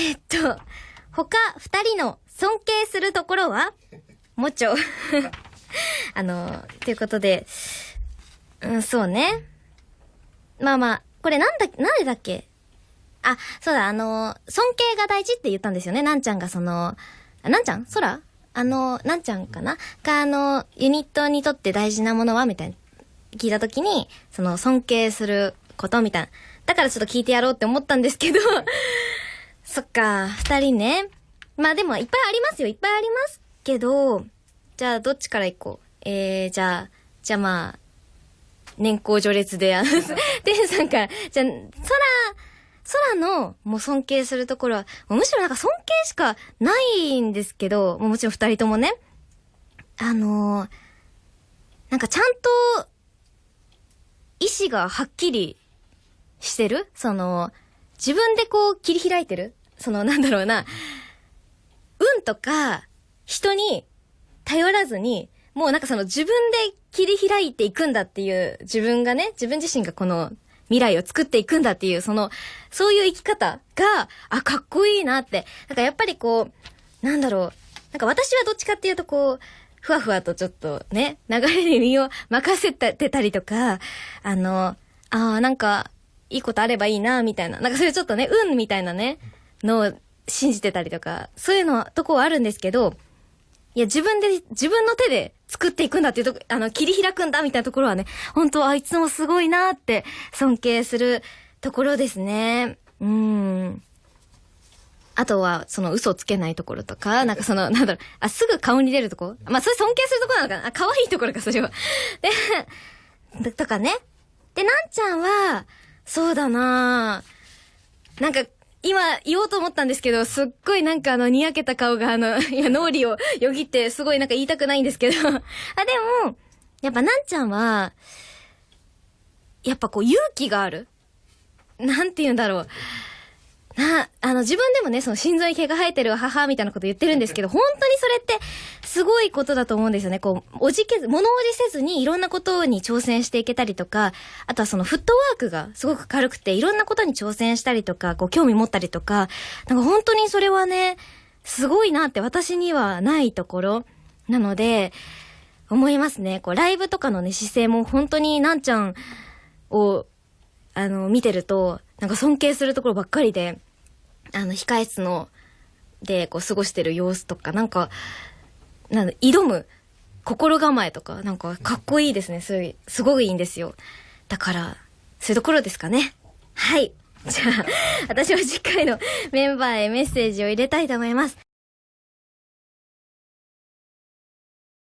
えっと、他二人の尊敬するところは？もちょ。あの、ということで、うん、そうね。まあまあ、これなんだ、なんでだっけ？あ、そうだ、あの、尊敬が大事って言ったんですよね。なんちゃんがその、あなんちゃん？空？あの、なんちゃんかな？が、あの、ユニットにとって大事なものは？みたいな、聞いたときに、その、尊敬することみたいな。だからちょっと聞いてやろうって思ったんですけど、そっか、二人ね。まあでも、いっぱいありますよ。いっぱいありますけど、じゃあ、どっちから行こう？えー、じゃあ、じゃあまあ、年功序列で、あの、てんさんから、じゃあ、空、空の、もう尊敬するところは、むしろなんか尊敬しかないんですけど、もうもちろん二人ともね、あのーなんかちゃんと、意志がはっきりしてる？その、自分でこう切り開いてる？その、なんだろうな、運とか、人に頼らずに、もうなんかその自分で切り開いていくんだっていう、自分がね、自分自身がこの未来を作っていくんだっていう、その、そういう生き方が、あ、かっこいいなって。なんかやっぱりこう、なんだろう。なんか私はどっちかっていうとこう、ふわふわとちょっとね、流れに身を任せてたりとか、あの、ああ、なんか、いいことあればいいな、みたいな。なんかそういうちょっとね、運みたいなね、のを信じてたりとか、そういうの、とこはあるんですけど、いや、自分で、自分の手で作っていくんだっていうとこ、あの、切り開くんだみたいなところはね、本当あいつもすごいなって尊敬するところですね。うん。あとは、その嘘つけないところとか、なんかその、なんだろう、あ、すぐ顔に出るとこ？まあ、それ尊敬するところなのかな？あ、可愛いところか、それは。で、とかね。で、なんちゃんは、そうだななんか、今言おうと思ったんですけど、すっごいなんかあの、にやけた顔があの、今脳裏をよぎって、すごいなんか言いたくないんですけど。あ、でも、やっぱなんちゃんは、やっぱこう勇気がある。なんて言うんだろう。な、あの、自分でもね、その心臓に毛が生えてる母みたいなこと言ってるんですけど、本当にそれって、すごいことだと思うんですよね。こう、おじけず、物おじせずにいろんなことに挑戦していけたりとか、あとはそのフットワークがすごく軽くて、いろんなことに挑戦したりとか、こう、興味持ったりとか、なんか本当にそれはね、すごいなって私にはないところなので、思いますね。こう、ライブとかのね、姿勢も本当になんちゃんを、あの、見てると、なんか尊敬するところばっかりで、あの、控え室の、で、こう、過ごしてる様子とか、なんか、なんだ、挑む心構えとか、なんか、かっこいいですね。すごい、すごいいいんですよ。だから、そういうところですかね。はい。じゃあ、私は次回のメンバーへメッセージを入れたいと思います。